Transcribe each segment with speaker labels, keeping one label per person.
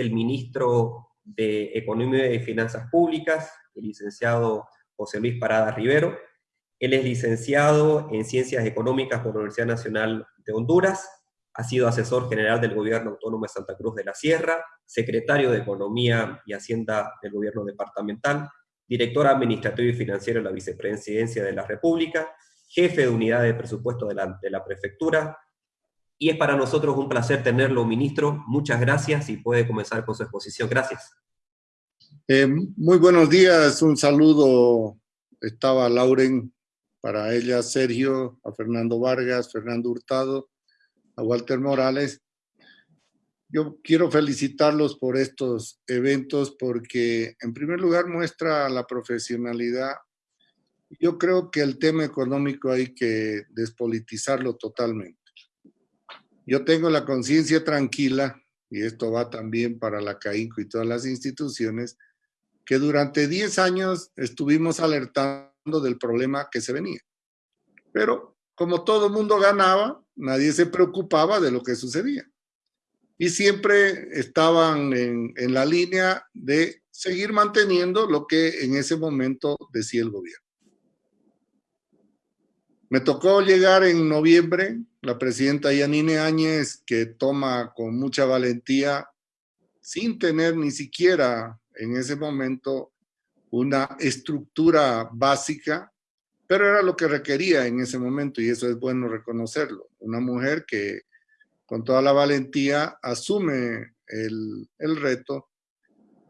Speaker 1: el ministro de Economía y Finanzas Públicas, el licenciado José Luis Parada Rivero. Él es licenciado en Ciencias Económicas por la Universidad Nacional de Honduras, ha sido asesor general del Gobierno Autónomo de Santa Cruz de la Sierra, secretario de Economía y Hacienda del Gobierno Departamental, director administrativo y financiero de la Vicepresidencia de la República, jefe de unidad de presupuesto de la, de la Prefectura, y es para nosotros un placer tenerlo, ministro. Muchas gracias y puede comenzar con su exposición. Gracias.
Speaker 2: Eh, muy buenos días, un saludo. Estaba Lauren, para ella Sergio, a Fernando Vargas, Fernando Hurtado, a Walter Morales. Yo quiero felicitarlos por estos eventos porque en primer lugar muestra la profesionalidad. Yo creo que el tema económico hay que despolitizarlo totalmente. Yo tengo la conciencia tranquila, y esto va también para la CAINCO y todas las instituciones, que durante 10 años estuvimos alertando del problema que se venía. Pero como todo mundo ganaba, nadie se preocupaba de lo que sucedía. Y siempre estaban en, en la línea de seguir manteniendo lo que en ese momento decía el gobierno. Me tocó llegar en noviembre la presidenta Yanine Áñez, que toma con mucha valentía, sin tener ni siquiera en ese momento una estructura básica, pero era lo que requería en ese momento y eso es bueno reconocerlo. Una mujer que con toda la valentía asume el, el reto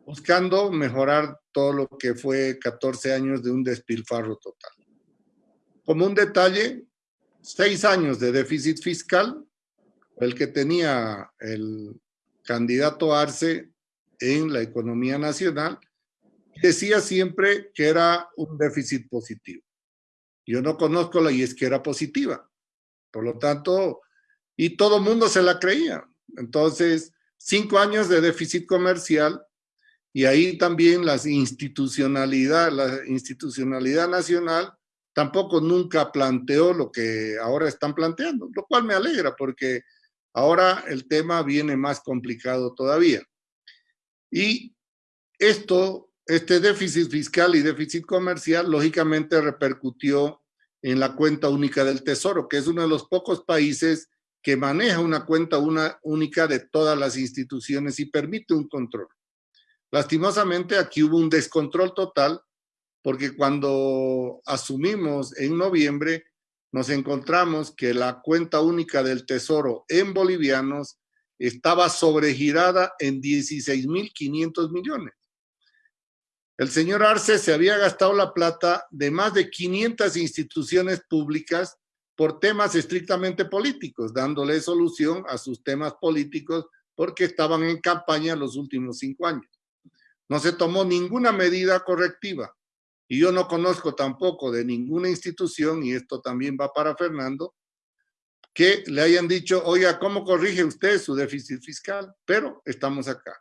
Speaker 2: buscando mejorar todo lo que fue 14 años de un despilfarro total. Como un detalle, seis años de déficit fiscal, el que tenía el candidato Arce en la economía nacional, decía siempre que era un déficit positivo. Yo no conozco la era positiva. Por lo tanto, y todo el mundo se la creía. Entonces, cinco años de déficit comercial y ahí también la institucionalidad, la institucionalidad nacional tampoco nunca planteó lo que ahora están planteando, lo cual me alegra porque ahora el tema viene más complicado todavía. Y esto, este déficit fiscal y déficit comercial, lógicamente repercutió en la cuenta única del Tesoro, que es uno de los pocos países que maneja una cuenta única de todas las instituciones y permite un control. Lastimosamente aquí hubo un descontrol total porque cuando asumimos en noviembre, nos encontramos que la cuenta única del Tesoro en bolivianos estaba sobregirada en 16.500 millones. El señor Arce se había gastado la plata de más de 500 instituciones públicas por temas estrictamente políticos, dándole solución a sus temas políticos porque estaban en campaña los últimos cinco años. No se tomó ninguna medida correctiva. Y yo no conozco tampoco de ninguna institución, y esto también va para Fernando, que le hayan dicho, oiga, ¿cómo corrige usted su déficit fiscal? Pero estamos acá.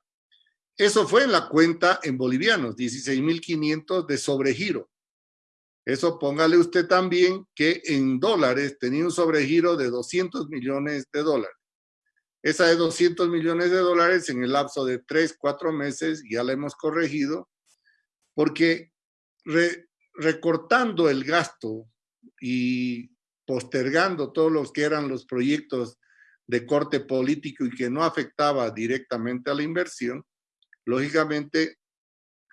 Speaker 2: Eso fue en la cuenta en bolivianos, 16.500 de sobregiro. Eso póngale usted también que en dólares tenía un sobregiro de 200 millones de dólares. Esa de 200 millones de dólares en el lapso de 3, 4 meses ya la hemos corregido porque recortando el gasto y postergando todos los que eran los proyectos de corte político y que no afectaba directamente a la inversión, lógicamente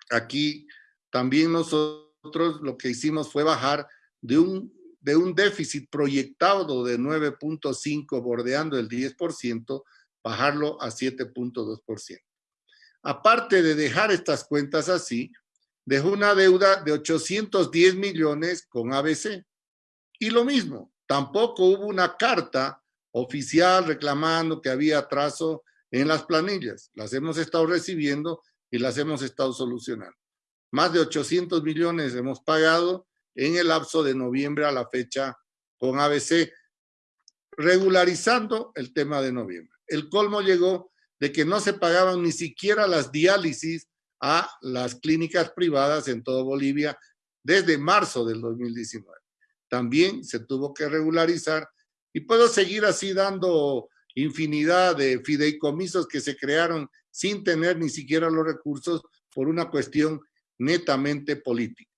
Speaker 2: aquí también nosotros lo que hicimos fue bajar de un, de un déficit proyectado de 9.5 bordeando el 10%, bajarlo a 7.2%. Aparte de dejar estas cuentas así, dejó una deuda de 810 millones con ABC. Y lo mismo, tampoco hubo una carta oficial reclamando que había atraso en las planillas. Las hemos estado recibiendo y las hemos estado solucionando. Más de 800 millones hemos pagado en el lapso de noviembre a la fecha con ABC, regularizando el tema de noviembre. El colmo llegó de que no se pagaban ni siquiera las diálisis a las clínicas privadas en todo Bolivia desde marzo del 2019. También se tuvo que regularizar y puedo seguir así dando infinidad de fideicomisos que se crearon sin tener ni siquiera los recursos por una cuestión netamente política.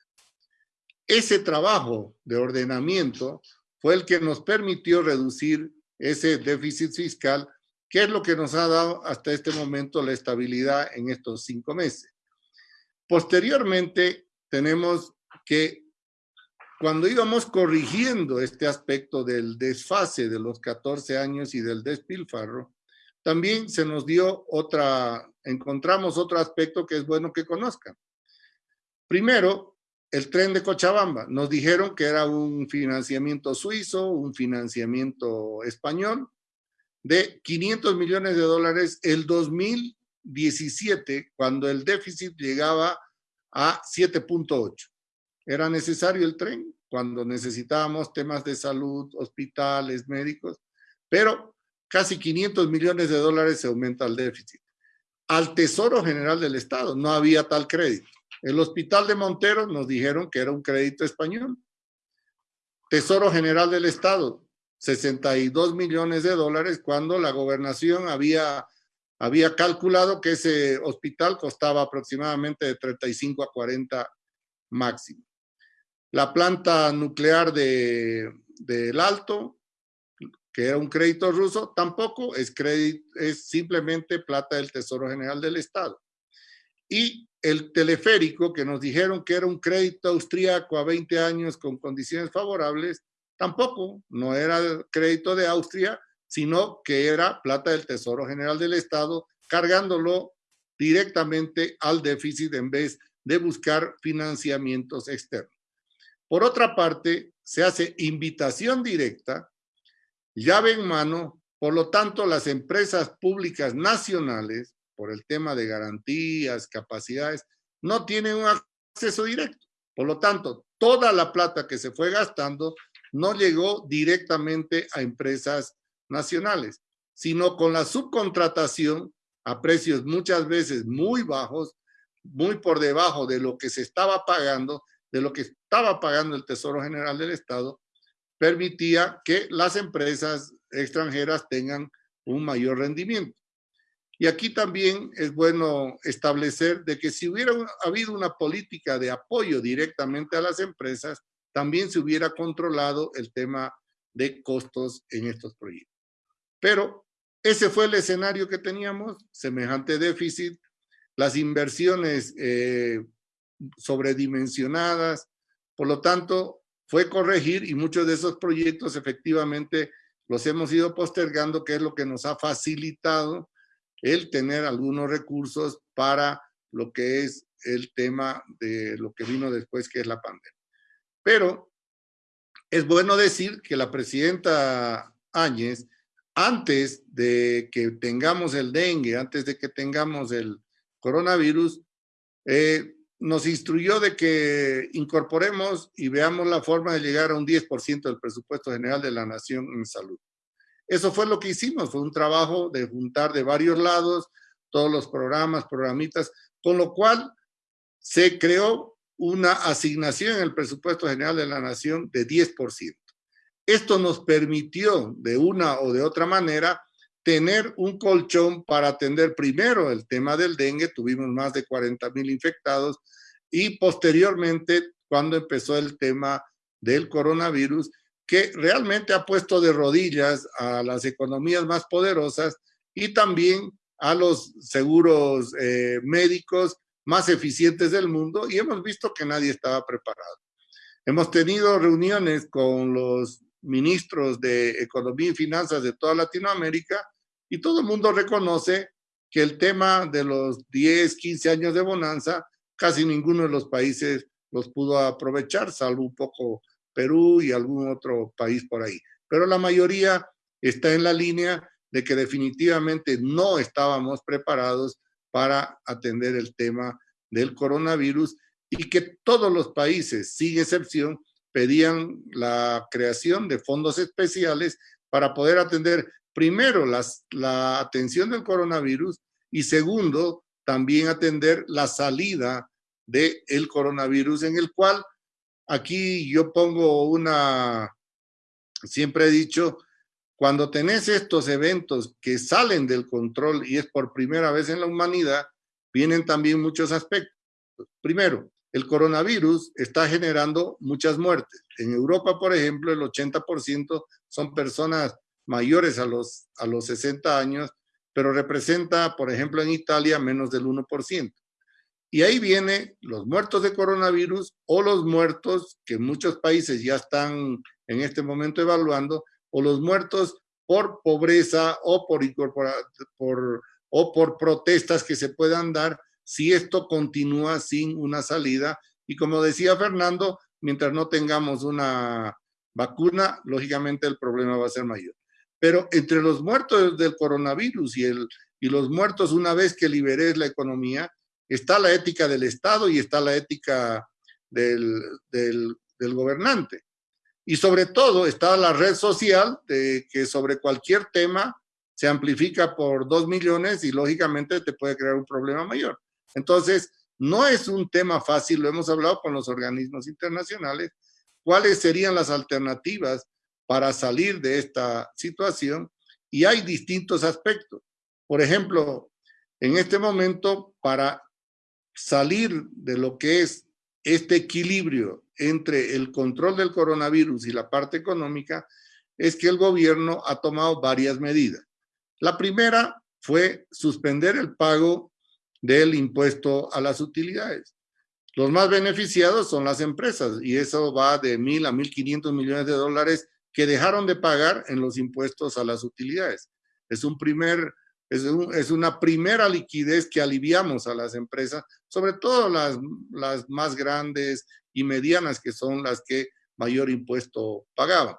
Speaker 2: Ese trabajo de ordenamiento fue el que nos permitió reducir ese déficit fiscal, que es lo que nos ha dado hasta este momento la estabilidad en estos cinco meses. Posteriormente, tenemos que cuando íbamos corrigiendo este aspecto del desfase de los 14 años y del despilfarro, también se nos dio otra, encontramos otro aspecto que es bueno que conozcan. Primero, el tren de Cochabamba. Nos dijeron que era un financiamiento suizo, un financiamiento español, de 500 millones de dólares el 2017, cuando el déficit llegaba a 7.8. Era necesario el tren cuando necesitábamos temas de salud, hospitales, médicos, pero casi 500 millones de dólares se aumenta el déficit. Al Tesoro General del Estado no había tal crédito. El Hospital de Montero nos dijeron que era un crédito español. Tesoro General del Estado, 62 millones de dólares cuando la gobernación había, había calculado que ese hospital costaba aproximadamente de 35 a 40 máximo. La planta nuclear del de, Alto, que era un crédito ruso, tampoco es, crédito, es simplemente plata del Tesoro General del Estado. Y el teleférico, que nos dijeron que era un crédito austríaco a 20 años con condiciones favorables, tampoco, no era crédito de Austria, sino que era plata del Tesoro General del Estado, cargándolo directamente al déficit en vez de buscar financiamientos externos. Por otra parte, se hace invitación directa, llave en mano, por lo tanto, las empresas públicas nacionales, por el tema de garantías, capacidades, no tienen un acceso directo. Por lo tanto, toda la plata que se fue gastando no llegó directamente a empresas nacionales, sino con la subcontratación a precios muchas veces muy bajos, muy por debajo de lo que se estaba pagando, de lo que estaba pagando el Tesoro General del Estado, permitía que las empresas extranjeras tengan un mayor rendimiento. Y aquí también es bueno establecer de que si hubiera habido una política de apoyo directamente a las empresas, también se hubiera controlado el tema de costos en estos proyectos. Pero ese fue el escenario que teníamos, semejante déficit, las inversiones eh, sobredimensionadas, por lo tanto, fue corregir y muchos de esos proyectos efectivamente los hemos ido postergando, que es lo que nos ha facilitado el tener algunos recursos para lo que es el tema de lo que vino después, que es la pandemia. Pero es bueno decir que la presidenta Áñez, antes de que tengamos el dengue, antes de que tengamos el coronavirus, eh, nos instruyó de que incorporemos y veamos la forma de llegar a un 10% del presupuesto general de la nación en salud. Eso fue lo que hicimos, fue un trabajo de juntar de varios lados todos los programas, programitas, con lo cual se creó una asignación en el presupuesto general de la nación de 10%. Esto nos permitió de una o de otra manera tener un colchón para atender primero el tema del dengue, tuvimos más de 40 mil infectados, y posteriormente cuando empezó el tema del coronavirus, que realmente ha puesto de rodillas a las economías más poderosas y también a los seguros eh, médicos más eficientes del mundo y hemos visto que nadie estaba preparado. Hemos tenido reuniones con los ministros de Economía y Finanzas de toda Latinoamérica y todo el mundo reconoce que el tema de los 10, 15 años de bonanza, casi ninguno de los países los pudo aprovechar, salvo un poco Perú y algún otro país por ahí. Pero la mayoría está en la línea de que definitivamente no estábamos preparados para atender el tema del coronavirus y que todos los países, sin excepción, pedían la creación de fondos especiales para poder atender primero la atención del coronavirus y segundo, también atender la salida del el coronavirus en el cual aquí yo pongo una, siempre he dicho, cuando tenés estos eventos que salen del control y es por primera vez en la humanidad, vienen también muchos aspectos. Primero, el coronavirus está generando muchas muertes. En Europa, por ejemplo, el 80% son personas mayores a los, a los 60 años, pero representa, por ejemplo, en Italia, menos del 1%. Y ahí vienen los muertos de coronavirus o los muertos que muchos países ya están en este momento evaluando, o los muertos por pobreza o por, por, o por protestas que se puedan dar si esto continúa sin una salida. Y como decía Fernando, mientras no tengamos una vacuna, lógicamente el problema va a ser mayor. Pero entre los muertos del coronavirus y, el, y los muertos una vez que liberes la economía, está la ética del Estado y está la ética del, del, del gobernante. Y sobre todo está la red social que sobre cualquier tema se amplifica por dos millones y lógicamente te puede crear un problema mayor. Entonces, no es un tema fácil, lo hemos hablado con los organismos internacionales, cuáles serían las alternativas para salir de esta situación y hay distintos aspectos. Por ejemplo, en este momento, para salir de lo que es este equilibrio entre el control del coronavirus y la parte económica es que el gobierno ha tomado varias medidas. La primera fue suspender el pago del impuesto a las utilidades. Los más beneficiados son las empresas y eso va de mil a mil quinientos millones de dólares que dejaron de pagar en los impuestos a las utilidades. Es un primer es, una primera liquidez que aliviamos a las empresas, sobre todo las, las más grandes y medianas, que son las que mayor impuesto pagaban.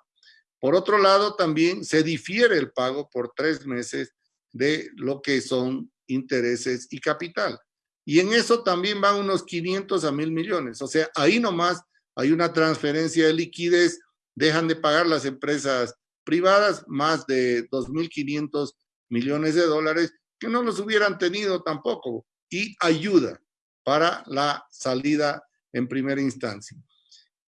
Speaker 2: Por otro lado, también se difiere el pago por tres meses de lo que son intereses y capital. Y en eso también van unos 500 a mil millones. O sea, ahí nomás hay una transferencia de liquidez, dejan de pagar las empresas privadas más de 2.500 millones de dólares que no los hubieran tenido tampoco y ayuda para la salida en primera instancia.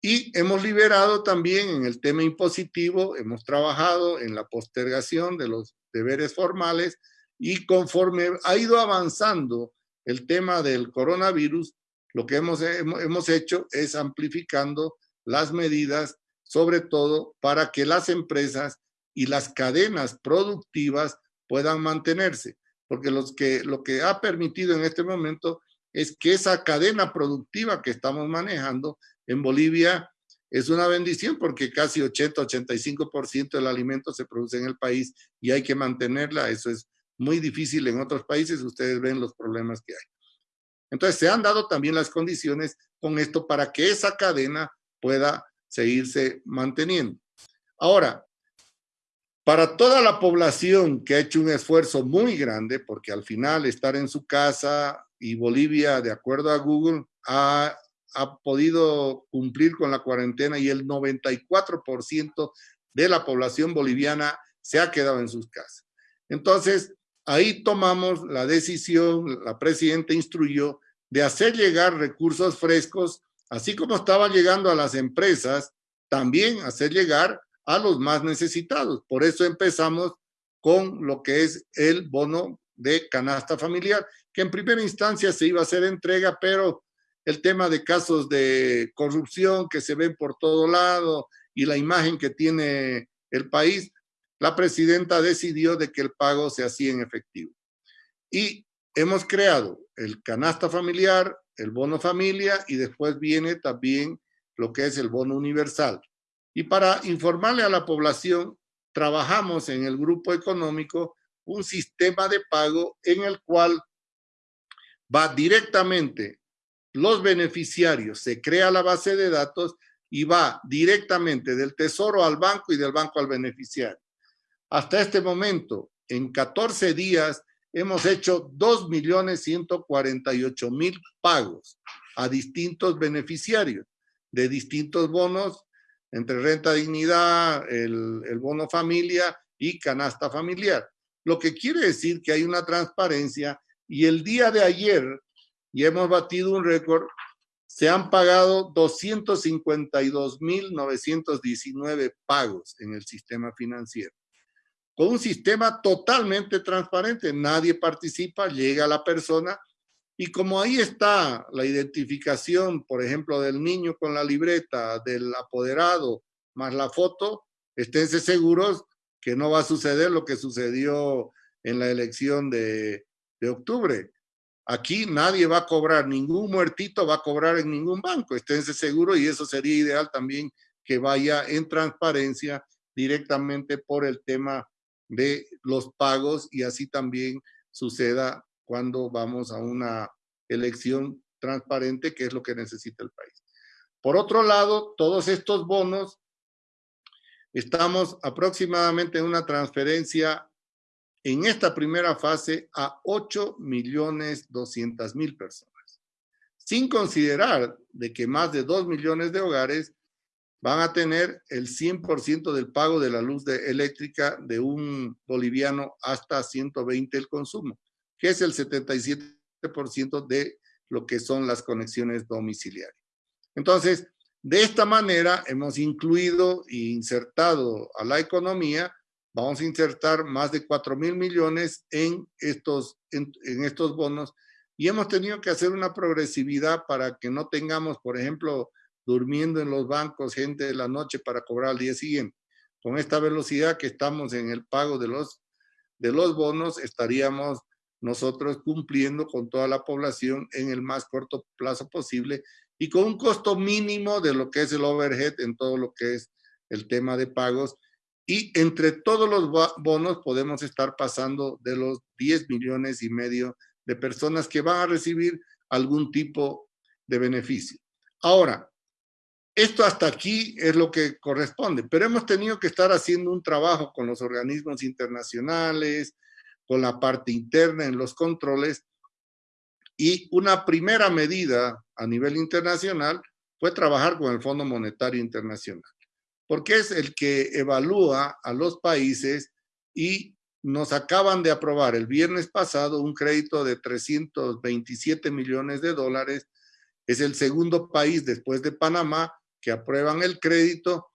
Speaker 2: Y hemos liberado también en el tema impositivo, hemos trabajado en la postergación de los deberes formales y conforme ha ido avanzando el tema del coronavirus, lo que hemos, hemos hecho es amplificando las medidas, sobre todo para que las empresas y las cadenas productivas puedan mantenerse, porque los que, lo que ha permitido en este momento es que esa cadena productiva que estamos manejando en Bolivia es una bendición porque casi 80-85% del alimento se produce en el país y hay que mantenerla. Eso es muy difícil en otros países. Ustedes ven los problemas que hay. Entonces se han dado también las condiciones con esto para que esa cadena pueda seguirse manteniendo. Ahora, para toda la población que ha hecho un esfuerzo muy grande, porque al final estar en su casa y Bolivia, de acuerdo a Google, ha, ha podido cumplir con la cuarentena y el 94% de la población boliviana se ha quedado en sus casas. Entonces, ahí tomamos la decisión, la presidenta instruyó de hacer llegar recursos frescos, así como estaba llegando a las empresas, también hacer llegar a los más necesitados. Por eso empezamos con lo que es el bono de canasta familiar, que en primera instancia se iba a hacer entrega, pero el tema de casos de corrupción que se ven por todo lado y la imagen que tiene el país, la presidenta decidió de que el pago se hacía en efectivo. Y hemos creado el canasta familiar, el bono familia y después viene también lo que es el bono universal. Y para informarle a la población, trabajamos en el grupo económico un sistema de pago en el cual va directamente los beneficiarios, se crea la base de datos y va directamente del tesoro al banco y del banco al beneficiario. Hasta este momento, en 14 días, hemos hecho 2.148.000 pagos a distintos beneficiarios de distintos bonos entre renta dignidad, el, el bono familia y canasta familiar. Lo que quiere decir que hay una transparencia y el día de ayer, y hemos batido un récord, se han pagado 252.919 pagos en el sistema financiero. con un sistema totalmente transparente. Nadie participa, llega la persona y como ahí está la identificación, por ejemplo, del niño con la libreta, del apoderado, más la foto, esténse seguros que no va a suceder lo que sucedió en la elección de, de octubre. Aquí nadie va a cobrar, ningún muertito va a cobrar en ningún banco, esténse seguros y eso sería ideal también que vaya en transparencia directamente por el tema de los pagos y así también suceda cuando vamos a una elección transparente, que es lo que necesita el país. Por otro lado, todos estos bonos, estamos aproximadamente en una transferencia en esta primera fase a 8 millones 200 mil personas, sin considerar de que más de 2 millones de hogares van a tener el 100% del pago de la luz eléctrica de un boliviano hasta 120 el consumo, que es el 77% de lo que son las conexiones domiciliarias. Entonces, de esta manera hemos incluido e insertado a la economía vamos a insertar más de 4 mil millones en estos, en, estos bonos y hemos tenido que hacer una progresividad para que no tengamos, por ejemplo, durmiendo en los bancos gente de la noche para cobrar al día siguiente. Con esta velocidad que estamos en el pago de los, de los bonos, estaríamos nosotros cumpliendo con toda la población en el más corto plazo posible y con un costo mínimo de lo que es el overhead en todo lo que es el tema de pagos y entre todos los bonos podemos estar pasando de los 10 millones y medio de personas que van a recibir algún tipo de beneficio. Ahora, esto hasta aquí es lo que corresponde, pero hemos tenido que estar haciendo un trabajo con los organismos internacionales, con la parte interna en los controles, y una primera medida a nivel internacional fue trabajar con el Fondo Monetario Internacional porque es el que evalúa a los países y nos acaban de aprobar el viernes pasado un crédito de 327 millones de dólares. Es el segundo país después de Panamá que aprueban el crédito,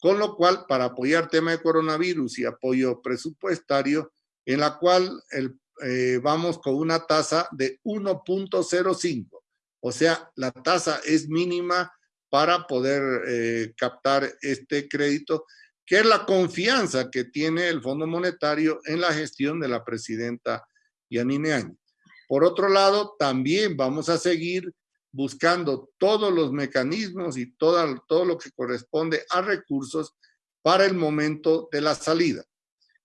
Speaker 2: con lo cual para apoyar tema de coronavirus y apoyo presupuestario, en la cual el, eh, vamos con una tasa de 1.05. O sea, la tasa es mínima para poder eh, captar este crédito, que es la confianza que tiene el Fondo Monetario en la gestión de la presidenta Yanine Áñez. Por otro lado, también vamos a seguir buscando todos los mecanismos y todo, todo lo que corresponde a recursos para el momento de la salida.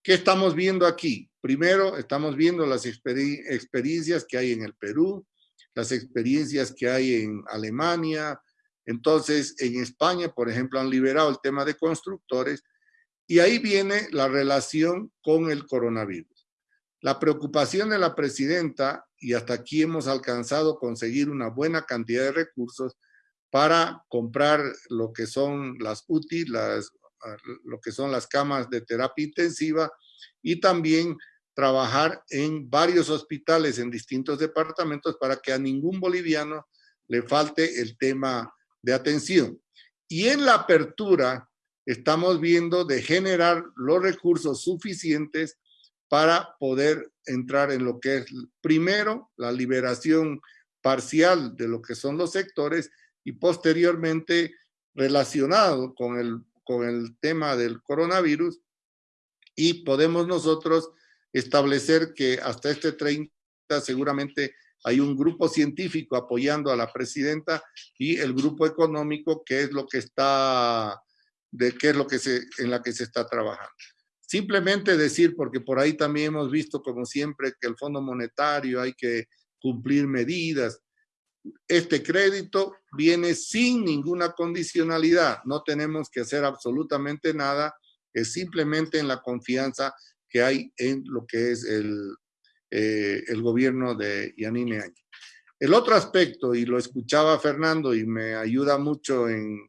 Speaker 2: ¿Qué estamos viendo aquí? Primero, estamos viendo las experiencias que hay en el Perú, las experiencias que hay en Alemania, entonces, en España, por ejemplo, han liberado el tema de constructores y ahí viene la relación con el coronavirus. La preocupación de la presidenta, y hasta aquí hemos alcanzado conseguir una buena cantidad de recursos para comprar lo que son las UTI, las, lo que son las camas de terapia intensiva y también trabajar en varios hospitales en distintos departamentos para que a ningún boliviano le falte el tema de atención. Y en la apertura estamos viendo de generar los recursos suficientes para poder entrar en lo que es primero la liberación parcial de lo que son los sectores y posteriormente relacionado con el, con el tema del coronavirus y podemos nosotros establecer que hasta este 30 seguramente hay un grupo científico apoyando a la presidenta y el grupo económico que es lo que está, de qué es lo que se, en la que se está trabajando. Simplemente decir, porque por ahí también hemos visto como siempre que el Fondo Monetario hay que cumplir medidas. Este crédito viene sin ninguna condicionalidad, no tenemos que hacer absolutamente nada, es simplemente en la confianza que hay en lo que es el, eh, el gobierno de Yanine Áñez. El otro aspecto, y lo escuchaba Fernando y me ayuda mucho en,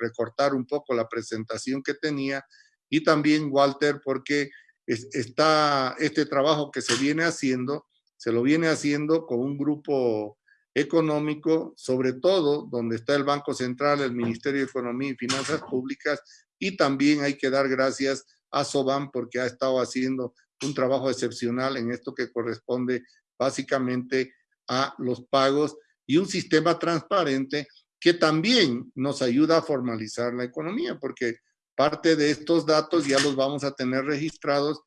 Speaker 2: recortar un poco la presentación que tenía, y también Walter, porque está este trabajo que se viene haciendo, se lo viene haciendo con un grupo económico, sobre todo donde está el Banco Central, el Ministerio de Economía y Finanzas Públicas, y también hay que dar gracias a Soban porque ha estado haciendo un trabajo excepcional en esto que corresponde básicamente a los pagos y un sistema transparente que también nos ayuda a formalizar la economía, porque parte de estos datos ya los vamos a tener registrados.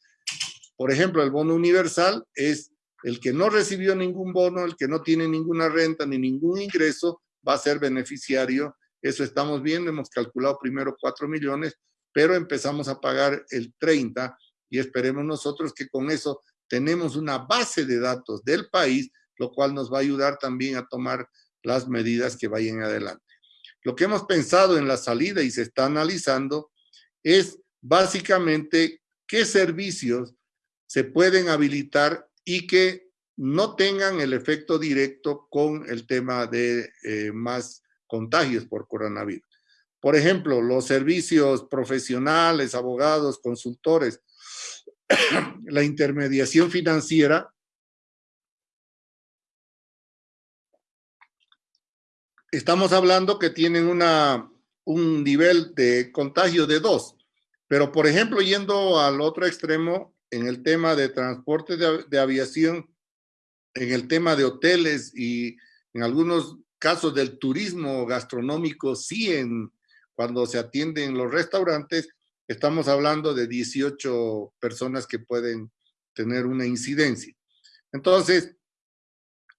Speaker 2: Por ejemplo, el bono universal es el que no recibió ningún bono, el que no tiene ninguna renta ni ningún ingreso, va a ser beneficiario. Eso estamos viendo, hemos calculado primero 4 millones, pero empezamos a pagar el 30 y esperemos nosotros que con eso tenemos una base de datos del país, lo cual nos va a ayudar también a tomar las medidas que vayan adelante. Lo que hemos pensado en la salida y se está analizando es básicamente qué servicios se pueden habilitar y que no tengan el efecto directo con el tema de eh, más contagios por coronavirus. Por ejemplo, los servicios profesionales, abogados, consultores, la intermediación financiera, estamos hablando que tienen una, un nivel de contagio de dos. Pero, por ejemplo, yendo al otro extremo, en el tema de transporte de, aviación, en el tema de hoteles y en algunos casos del turismo gastronómico, sí, en, cuando se atienden los restaurantes, estamos hablando de 18 personas que pueden tener una incidencia. Entonces,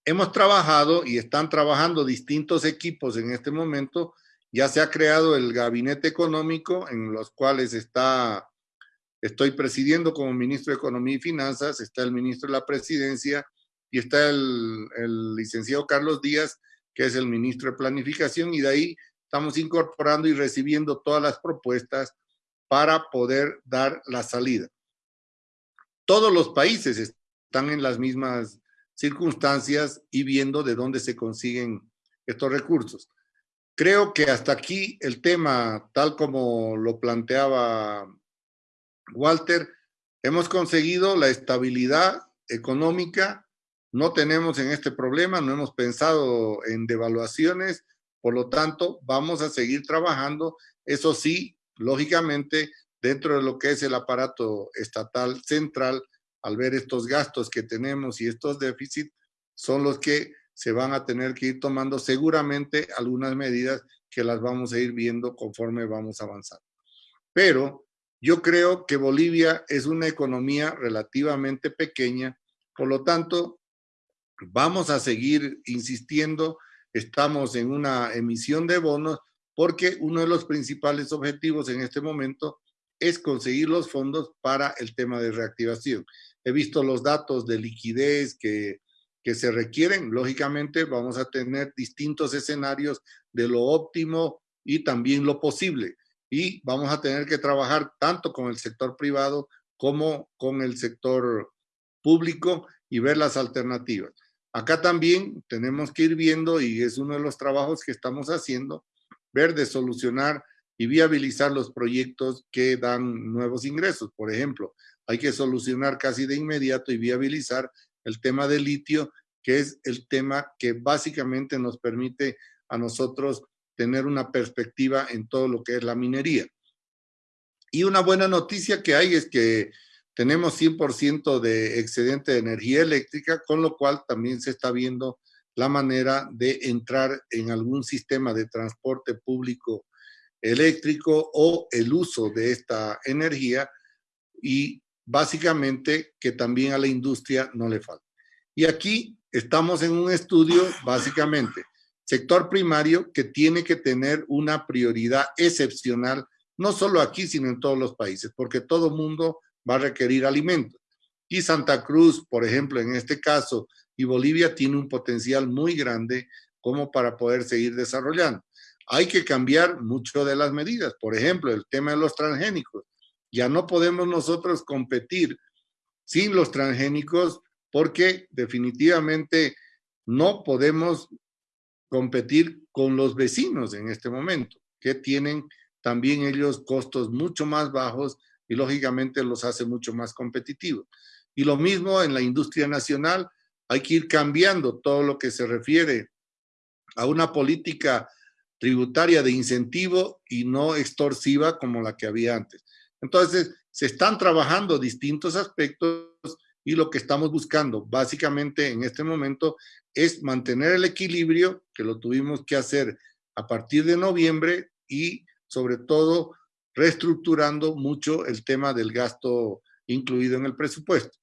Speaker 2: hemos trabajado y están trabajando distintos equipos en este momento. Ya se ha creado el gabinete económico en los cuales está, estoy presidiendo como ministro de Economía y Finanzas, está el ministro de la Presidencia y está el, el licenciado Carlos Díaz, que es el ministro de Planificación, y de ahí estamos incorporando y recibiendo todas las propuestas para poder dar la salida. Todos los países están en las mismas circunstancias y viendo de dónde se consiguen estos recursos. Creo que hasta aquí el tema, tal como lo planteaba Walter, hemos conseguido la estabilidad económica, no tenemos en este problema, no hemos pensado en devaluaciones, por lo tanto, vamos a seguir trabajando, eso sí, lógicamente, dentro de lo que es el aparato estatal central, al ver estos gastos que tenemos y estos déficits, son los que se van a tener que ir tomando seguramente algunas medidas que las vamos a ir viendo conforme vamos avanzando. Pero yo creo que Bolivia es una economía relativamente pequeña, por lo tanto, vamos a seguir insistiendo, estamos en una emisión de bonos porque uno de los principales objetivos en este momento es conseguir los fondos para el tema de reactivación. He visto los datos de liquidez que, que se requieren. Lógicamente vamos a tener distintos escenarios de lo óptimo y también lo posible. Y vamos a tener que trabajar tanto con el sector privado como con el sector público y ver las alternativas. Acá también tenemos que ir viendo, y es uno de los trabajos que estamos haciendo, ver de solucionar y viabilizar los proyectos que dan nuevos ingresos. Por ejemplo, hay que solucionar casi de inmediato y viabilizar el tema del litio, que es el tema que básicamente nos permite a nosotros tener una perspectiva en todo lo que es la minería. Y una buena noticia que hay es que tenemos 100% de excedente de energía eléctrica, con lo cual también se está viendo la manera de entrar en algún sistema de transporte público eléctrico o el uso de esta energía y básicamente que también a la industria no le falta. Y aquí estamos en un estudio básicamente sector primario que tiene que tener una prioridad excepcional, no solo aquí, sino en todos los países, porque todo mundo va a requerir alimentos. Y Santa Cruz, por ejemplo, en este caso, y Bolivia tiene un potencial muy grande como para poder seguir desarrollando. Hay que cambiar mucho de las medidas, por ejemplo, el tema de los transgénicos. Ya no podemos nosotros competir sin los transgénicos porque definitivamente no podemos competir con los vecinos en este momento, que tienen también ellos costos mucho más bajos y lógicamente los hace mucho más competitivos. Y lo mismo en la industria nacional, hay que ir cambiando todo lo que se refiere a una política tributaria de incentivo y no extorsiva como la que había antes. Entonces, se están trabajando distintos aspectos y lo que estamos buscando básicamente en este momento es mantener el equilibrio que lo tuvimos que hacer a partir de noviembre y sobre todo reestructurando mucho el tema del gasto incluido en el presupuesto.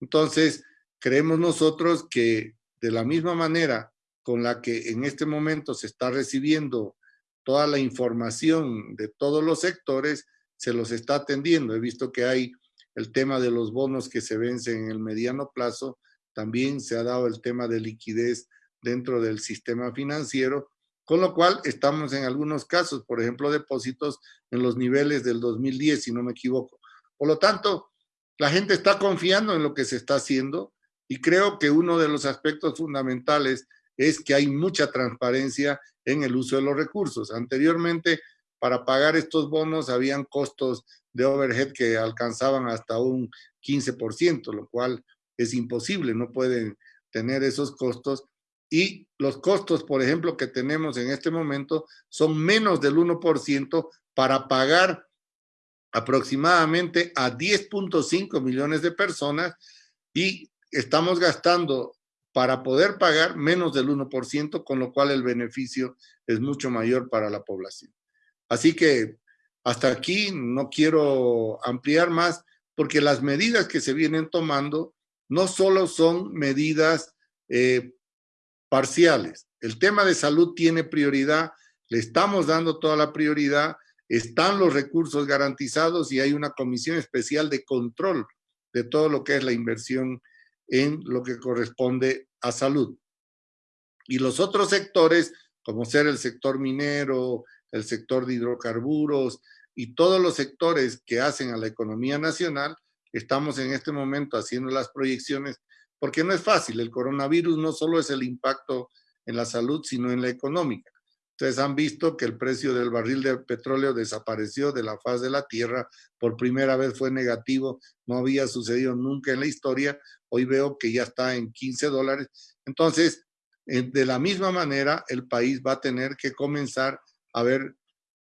Speaker 2: Entonces, creemos nosotros que de la misma manera con la que en este momento se está recibiendo toda la información de todos los sectores, se los está atendiendo. He visto que hay el tema de los bonos que se vencen en el mediano plazo, también se ha dado el tema de liquidez dentro del sistema financiero, con lo cual estamos en algunos casos, por ejemplo, depósitos en los niveles del 2010, si no me equivoco. Por lo tanto, la gente está confiando en lo que se está haciendo y creo que uno de los aspectos fundamentales es que hay mucha transparencia en el uso de los recursos. Anteriormente, para pagar estos bonos habían costos de overhead que alcanzaban hasta un 15%, lo cual es imposible, no pueden tener esos costos. Y los costos, por ejemplo, que tenemos en este momento son menos del 1% para pagar aproximadamente a 10.5 millones de personas y estamos gastando para poder pagar menos del 1%, con lo cual el beneficio es mucho mayor para la población. Así que hasta aquí no quiero ampliar más, porque las medidas que se vienen tomando no solo son medidas eh, parciales. El tema de salud tiene prioridad, le estamos dando toda la prioridad, están los recursos garantizados y hay una comisión especial de control de todo lo que es la inversión en lo que corresponde a salud. Y los otros sectores, como ser el sector minero, el sector de hidrocarburos y todos los sectores que hacen a la economía nacional, estamos en este momento haciendo las proyecciones, porque no es fácil, el coronavirus no solo es el impacto en la salud, sino en la económica. Ustedes han visto que el precio del barril de petróleo desapareció de la faz de la tierra, por primera vez fue negativo, no había sucedido nunca en la historia, hoy veo que ya está en 15 dólares. Entonces, eh, de la misma manera, el país va a tener que comenzar a ver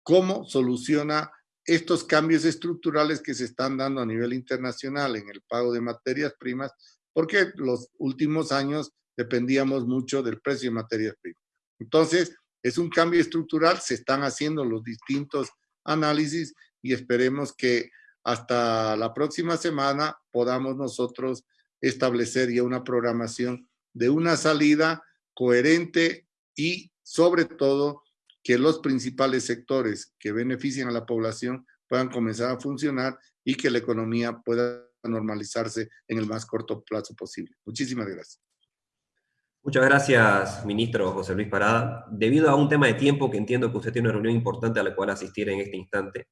Speaker 2: cómo soluciona estos cambios estructurales que se están dando a nivel internacional en el pago de materias primas, porque los últimos años dependíamos mucho del precio de materias primas. Entonces, es un cambio estructural, se están haciendo los distintos análisis y esperemos que hasta la próxima semana podamos nosotros establecer ya una programación de una salida coherente y sobre todo que los principales sectores que benefician a la población puedan comenzar a funcionar y que la economía pueda normalizarse en el más corto plazo posible. Muchísimas gracias.
Speaker 1: Muchas gracias, ministro José Luis Parada. Debido a un tema de tiempo que entiendo que usted tiene una reunión importante a la cual asistir en este instante,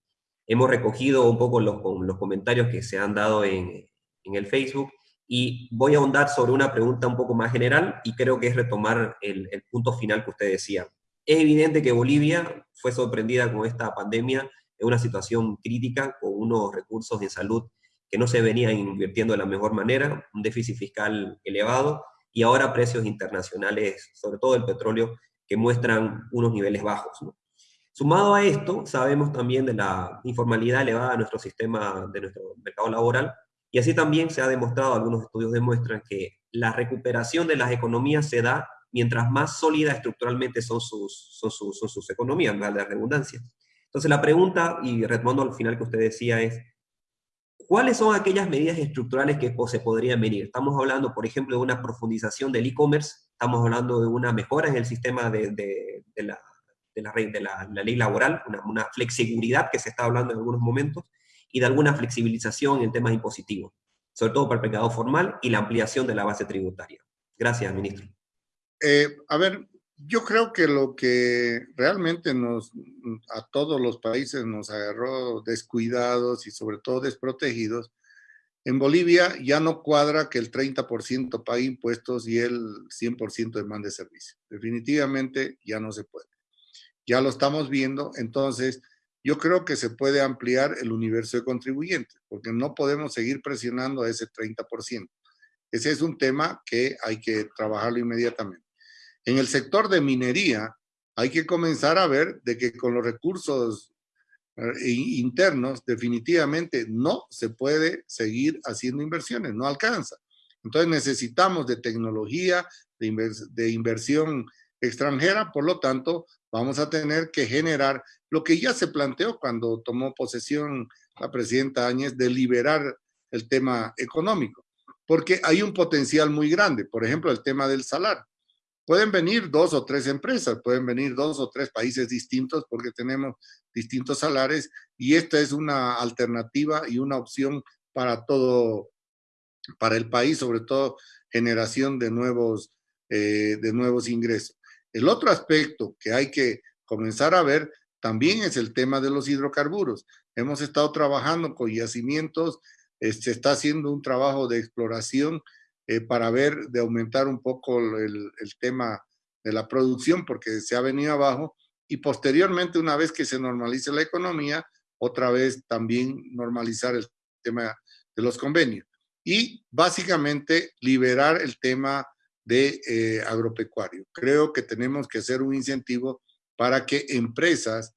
Speaker 1: hemos recogido un poco los, los comentarios que se han dado en, en el Facebook y voy a ahondar sobre una pregunta un poco más general y creo que es retomar el, el punto final que usted decía. Es evidente que Bolivia fue sorprendida con esta pandemia en una situación crítica, con unos recursos de salud que no se venían invirtiendo de la mejor manera, un déficit fiscal elevado, y ahora precios internacionales, sobre todo el petróleo, que muestran unos niveles bajos. Sumado a esto, sabemos también de la informalidad elevada de nuestro sistema, de nuestro mercado laboral, y así también se ha demostrado, algunos estudios demuestran que la recuperación de las economías se da mientras más sólidas estructuralmente son sus, son sus, son sus economías, más de redundancia. Entonces la pregunta, y retomando al final que usted decía, es ¿Cuáles son aquellas medidas estructurales que se podrían venir? Estamos hablando, por ejemplo, de una profundización del e-commerce, estamos hablando de una mejora en el sistema de, la, ley laboral, una, flexibilidad que se está hablando en algunos momentos, y de alguna flexibilización en temas impositivos, sobre todo para el mercado formal y la ampliación de la base tributaria. Gracias, ministro.
Speaker 2: Eh, a ver, yo creo que lo que realmente nos, a todos los países nos agarró descuidados y sobre todo desprotegidos, en Bolivia ya no cuadra que el 30% pague impuestos y el 100% demande servicio. Definitivamente ya no se puede. Ya lo estamos viendo, entonces yo creo que se puede ampliar el universo de contribuyentes, porque no podemos seguir presionando a ese 30%. Ese es un tema que hay que trabajarlo inmediatamente. En el sector de minería hay que comenzar a ver de que con los recursos eh, internos, definitivamente no se puede seguir haciendo inversiones, no alcanza. Entonces necesitamos de tecnología, de, inversión extranjera, por lo tanto, vamos a tener que generar lo que ya se planteó cuando tomó posesión la presidenta Áñez de liberar el tema económico, porque hay un potencial muy grande, por ejemplo, el tema del salario. Pueden venir dos o tres empresas, pueden venir dos o tres países distintos porque tenemos distintos salarios y esta es una alternativa y una opción para todo, para el país, sobre todo generación de nuevos, eh, de nuevos ingresos. El otro aspecto que hay que comenzar a ver también es el tema de los hidrocarburos. Hemos estado trabajando con yacimientos, eh, se está haciendo un trabajo de exploración eh, para ver de aumentar un poco el, tema de la producción porque se ha venido abajo y posteriormente una vez que se normalice la economía, otra vez también normalizar el tema de los convenios. Y básicamente liberar el tema de eh, agropecuario. Creo que tenemos que hacer un incentivo para que empresas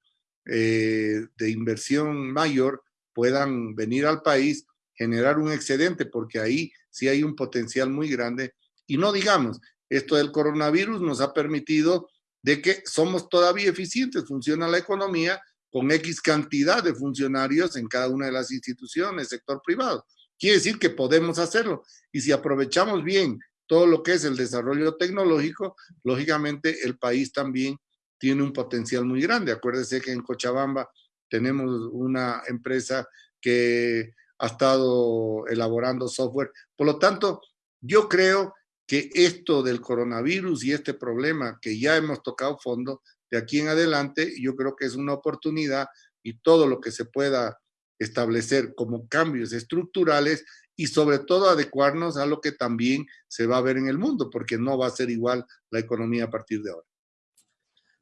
Speaker 2: eh, de inversión mayor puedan venir al país, generar un excedente, porque ahí sí hay un potencial muy grande. Y no digamos, esto del coronavirus nos ha permitido de que somos todavía eficientes, funciona la economía con X cantidad de funcionarios en cada una de las instituciones, sector privado. Quiere decir que podemos hacerlo. Y si aprovechamos bien todo lo que es el desarrollo tecnológico, lógicamente el país también tiene un potencial muy grande. Acuérdese que en Cochabamba tenemos una empresa que ha estado elaborando software. Por lo tanto, yo creo que esto del coronavirus y este problema que ya hemos tocado fondo, de aquí en adelante, yo creo que es una oportunidad y todo lo que se pueda establecer como cambios estructurales y sobre todo adecuarnos a lo que también se va a ver en el mundo, porque no va a ser igual la economía a partir de ahora.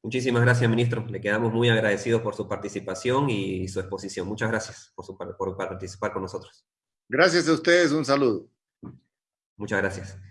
Speaker 1: Muchísimas gracias, ministro. Le quedamos muy agradecidos por su participación y su exposición. Muchas gracias por, por participar con nosotros.
Speaker 2: Gracias a ustedes. Un saludo.
Speaker 1: Muchas gracias.